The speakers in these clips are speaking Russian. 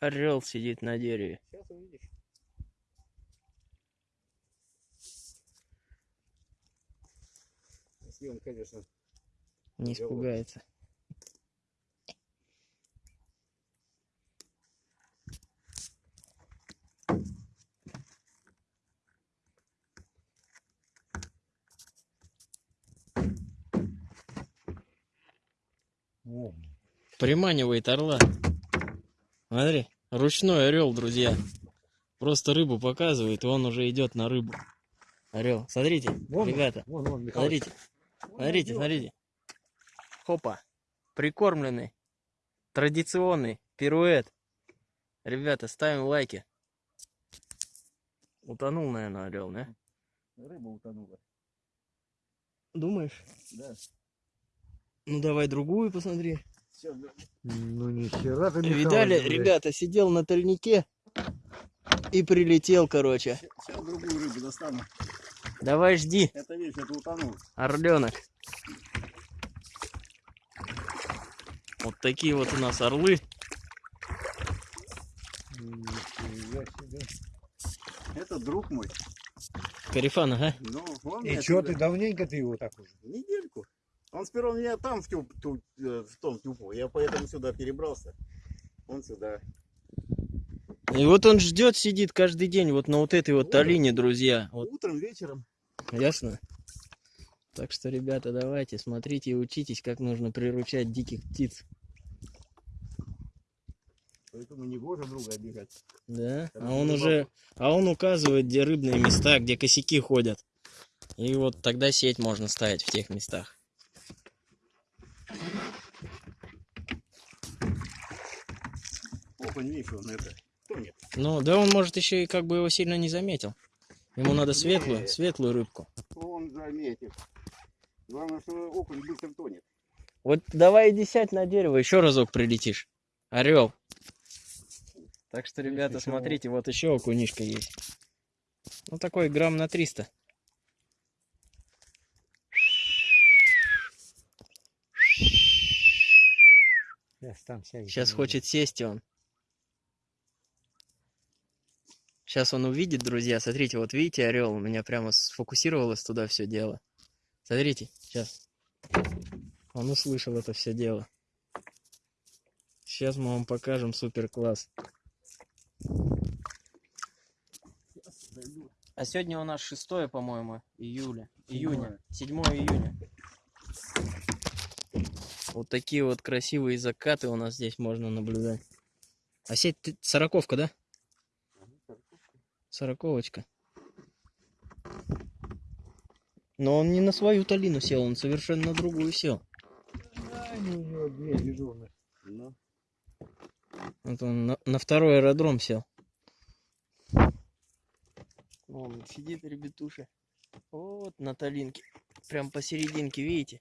Орел сидит на дереве. Сейчас увидишь. Если он, конечно, Не испугается. О, Приманивает орла. Смотри, ручной орел, друзья. Просто рыбу показывает, и он уже идет на рыбу. Орел. Смотрите, Вон он, ребята, вон, вон, смотрите, смотрите, смотрите. Хопа. Прикормленный. Традиционный пируэт. Ребята, ставим лайки. Утонул, наверное, орел, да? Рыба утонула. Думаешь? Да. Ну давай другую посмотри. Все, Ну ни хера ты, Видали, блядь. ребята, сидел на тальнике и прилетел, короче. сейчас другую рыбу достану. Давай жди, Это видишь, это утонул. орленок. Вот такие вот у нас орлы. Это друг мой. Карифан, ага. Ну, он И сюда- ты давненько ты его так уже? Недельку. Он сперва меня там в, тюп, ту- э, в том тюпу. Я поэтому сюда перебрался. Он сюда. И вот он ждет, сидит каждый день вот на вот этой вот талине, друзья. Вот, Утром, вечером. ясно? Так что, ребята, давайте, смотрите и учитесь, как нужно приручать диких птиц. Поэтому не гоже друга обижать. Да? А он уже, а он указывает, где рыбные места, где косяки ходят. И вот тогда сеть можно ставить в тех местах. Опа, видишь, он это. Тонет. Ну, да он, может, еще и как бы его сильно не заметил. Ему надо светлую, Не. светлую рыбку. Он заметит. Главное, что окунь быстро тонет. Вот давай иди сядь на дерево, еще разок прилетишь. Орел. Так что, ребята, еще смотрите, вот еще окунишка есть. Ну, такой грамм на 300. Сейчас там сядет. Сейчас хочет сесть он. Сейчас он увидит, друзья. Смотрите, вот видите, орел у меня прямо сфокусировалось туда все дело. Смотрите, сейчас. Он услышал это все дело. Сейчас мы вам покажем супер класс. А сегодня у нас 6, по-моему, июля. Июня. 7 июня. Вот такие вот красивые закаты у нас здесь можно наблюдать. А сеть сороковка, да? Сороковочка. Но он не на свою талину сел, он совершенно на другую сел. Да, у него две дежурных. Ну, Вот он на, на второй аэродром сел. Вон сидит ребятуша. Вот на талинке. Прям посерединке, видите?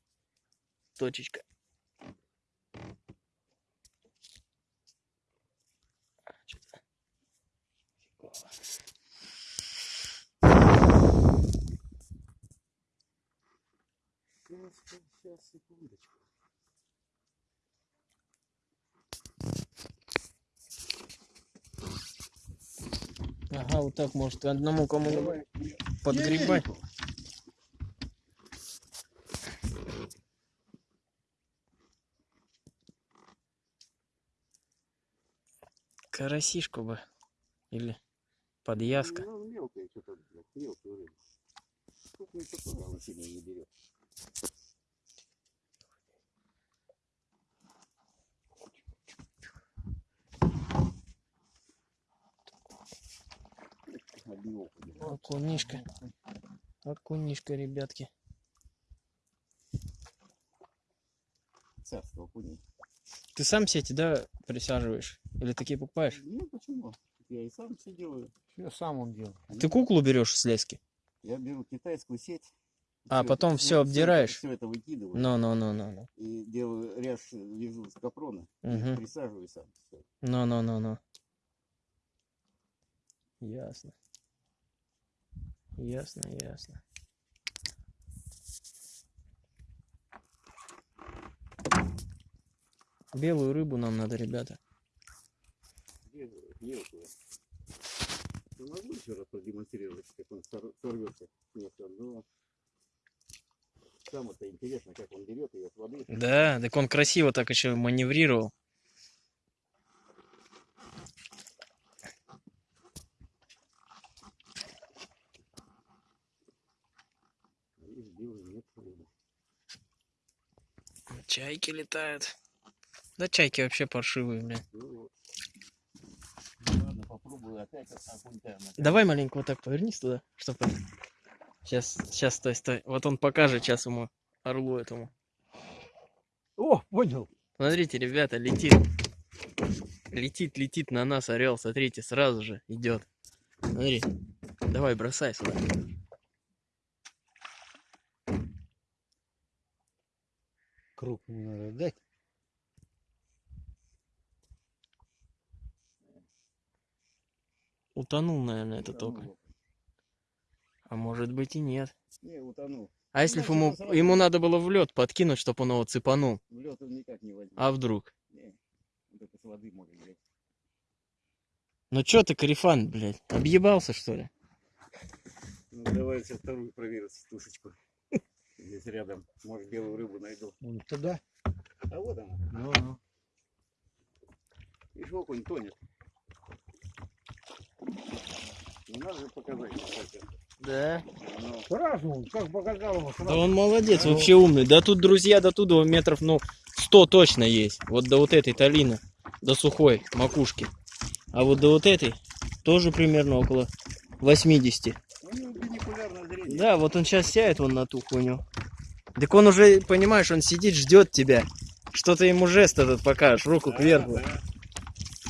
Точечка. А, чё-то- Фигово. сейчас, сейчас, секундочку. Ага, вот так может одному кому подгребать. Карасишку бы. Или подъязка. Ну, мелкая что-то, мелкая рыба. Крупную такую она сильно не берет. Одни окуни. Окунишка. Окунишка, ребятки. Царство окуней. Ты сам сети, да, присаживаешь? Или такие покупаешь? Ну почему? Я и сам все делаю. Все сам он делал. Ты куклу берешь с лески? Я беру китайскую сеть. А, всё потом это- всё обдираешь? Все это выкидываю. Ну, ну, ну, ну, ну. И делаю ряж, вяжу с капрона. и Мгм. Присаживаю сам. Ну, ну, ну, ну. Ясно. Ясно, ясно. Белую рыбу нам надо, ребята. Мелкую. Ну, могу еще раз продемонстрировать, как он сор- сорвется. Нет, но сам это интересно, как он берет ее с воды. Да, так он красиво так еще маневрировал. А их белый нет рыбы. Чайки летают. Да чайки вообще паршивые, бля. Ну Ладно, попробую опять Давай маленько вот так повернись туда, чтобы... Сейчас, сейчас, стой, стой. Вот он покажет сейчас ему, орлу этому. О, понял. Смотрите, ребята, летит. Летит, летит на нас орел. Смотрите, сразу же идет. Смотри. Давай, бросай сюда. Крупную надо дать. Утонул, наверное, это только. Утонул. А может быть и нет. Не, утонул. А если ему, сразу- ему надо было в лед подкинуть, чтобы он его цепанул? В лед он никак не возьмет. А вдруг? Не, только с воды может взять. Ну чё ты, карифан, блядь, объебался, что ли? Ну, давай сейчас вторую проверю тушечку. Здесь рядом. Может, белую рыбу найду. Вон туда. А вот она. Ну, ну. Видишь, окунь тонет. Не надо же показать. Да. Оно- Сразу, он как показал Да сразу. он молодец, Да. вообще умный. Да тут, друзья, до туда метров, ну, 100 точно есть. Вот до вот этой талины, до сухой макушки. А вот до вот этой тоже примерно около 80. У него бинокулярное зрение. Да, вот он сейчас сядет вон на ту хуйню. Так он уже, понимаешь, он сидит, ждет тебя. Что ты ему жест этот покажешь, руку Да, кверху. да.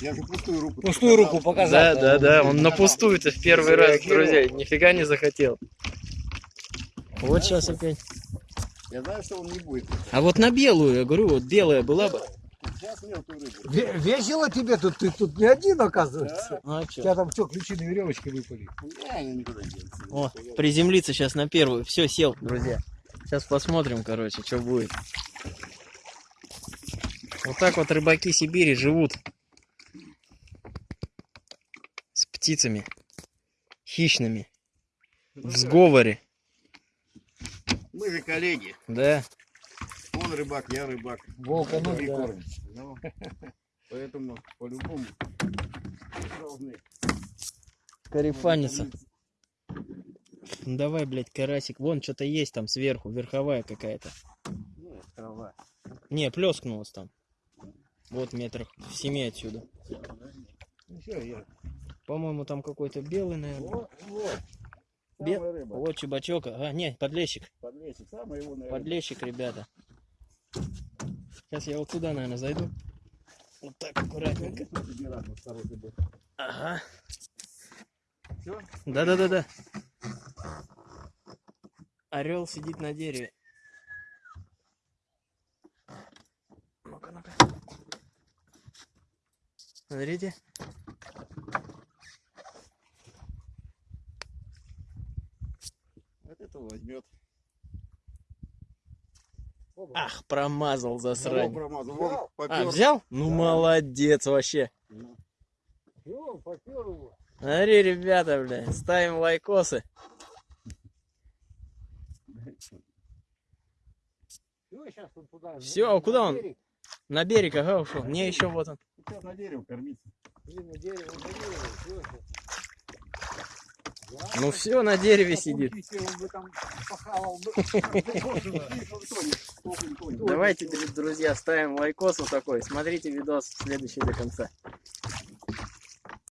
Я же пустую руку. Пустую руку показал. Да, да, да, он да, не он на показал. пустую-то в первый раз, друзья, нифига не захотел. Вот сейчас опять. Я знаю, что он не будет. А вот на белую, я говорю, вот белая была бы. Сейчас мелкую рыбу. Ве- Весело тебе тут, ты тут не один, оказывается. Ну а У чё? тебя там что, ключи на веревочке выпали? Я они никуда не. О, приземлиться сейчас на первую. Все, сел, друзья. Сейчас посмотрим, короче, что будет. Вот так вот рыбаки Сибири живут. С птицами. Хищными. Ну, В сговоре. Мы же коллеги. Да. Он рыбак, я рыбак. Волка ну И да. Ну, Поэтому по-любому должны. Карифанится. Ну давай, блядь, карасик. Вон что-то есть там сверху, верховая какая-то. Нет, трава. Не, плескнулась там. Вот метрах в семи отсюда. Ну. По-моему, там какой-то белый, наверное. Вот, вот. Бе-. Вот чебачок. А, не, подлещик. Подлещик. Самая его, наверное. Подлещик, ребята. Сейчас я вот сюда, наверное, зайду. Вот так аккуратненько. Ага. Все? Да-да-да-да. Орел сидит на дереве. Ну-ка, ну-ка. Смотрите. Вот это возьмет. Ах, промазал засрань. промазал. Вон, А, взял? Ну, Да. молодец вообще. Ну, его. Смотри, ребята, бля, ставим лайкосы. Щас он туда. На- а куда на он? берег. На берег, ага, ушел. Не, еще вот он. Сейчас на дерево кормиться. Блин, на дерево, на дерево, Ну все, на дереве сидит. Давайте, друзья, ставим лайкос вот такой. Смотрите видос следующий до конца.